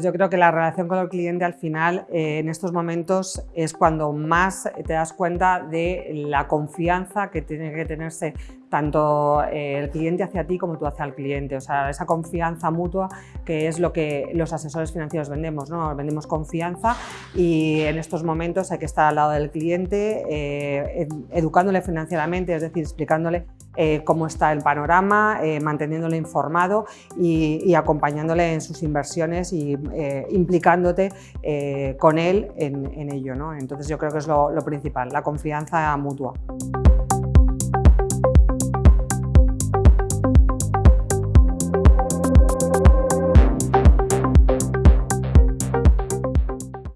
Yo creo que la relación con el cliente al final eh, en estos momentos es cuando más te das cuenta de la confianza que tiene que tenerse tanto eh, el cliente hacia ti como tú hacia el cliente. O sea, esa confianza mutua que es lo que los asesores financieros vendemos. ¿no? Vendemos confianza y en estos momentos hay que estar al lado del cliente, eh, educándole financieramente, es decir, explicándole eh, cómo está el panorama, eh, manteniéndole informado y, acompañándole en sus inversiones y eh, implicándote con él en, ello. Entonces yo creo que es lo principal, la confianza mutua.